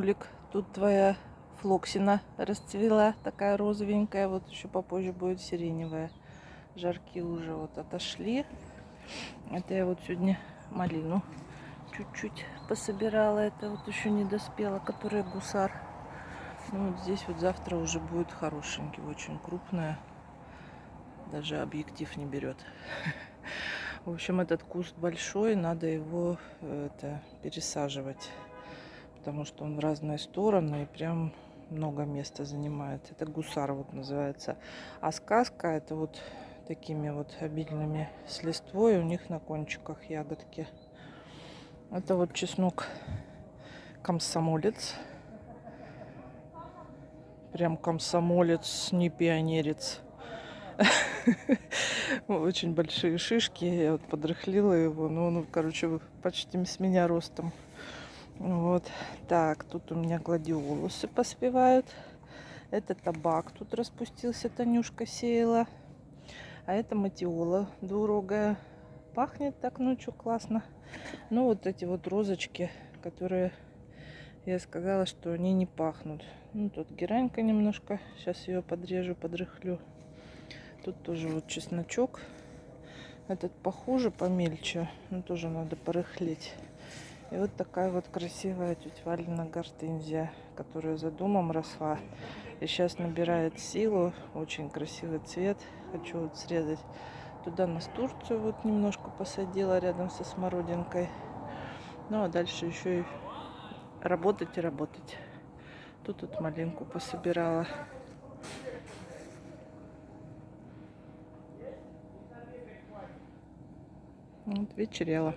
Нулик, тут твоя флоксина расцвела, такая розовенькая. Вот еще попозже будет сиреневая. Жарки уже вот отошли. Это я вот сегодня малину чуть-чуть пособирала. Это вот еще не доспела, которая гусар. Ну вот здесь вот завтра уже будет хорошенький, очень крупная. Даже объектив не берет. В общем, этот куст большой, надо его это, пересаживать, потому что он в разные стороны и прям много места занимает. Это гусар вот называется. А сказка это вот такими вот обильными с листвой, у них на кончиках ягодки. Это вот чеснок комсомолец. Прям комсомолец, не пионерец. Очень большие шишки. Я вот подрыхлила его. Ну, он, короче, почти с меня ростом. Вот. Так, тут у меня гладиолусы поспевают. Это табак тут распустился, Танюшка сеяла. А это матиола двурогая. Пахнет так ночью классно. Ну, вот эти вот розочки, которые я сказала, что они не пахнут. Ну, тут геранька немножко. Сейчас ее подрежу, подрыхлю. Тут тоже вот чесночок. Этот похуже, помельче. Но тоже надо порыхлить. И вот такая вот красивая тетя Валина гортензия, которая за домом росла. И сейчас набирает силу. Очень красивый цвет. Хочу вот срезать. Туда настурцию вот немножко посадила рядом со смородинкой. Ну а дальше еще и работать и работать. Тут вот малинку пособирала. Вот вечерело.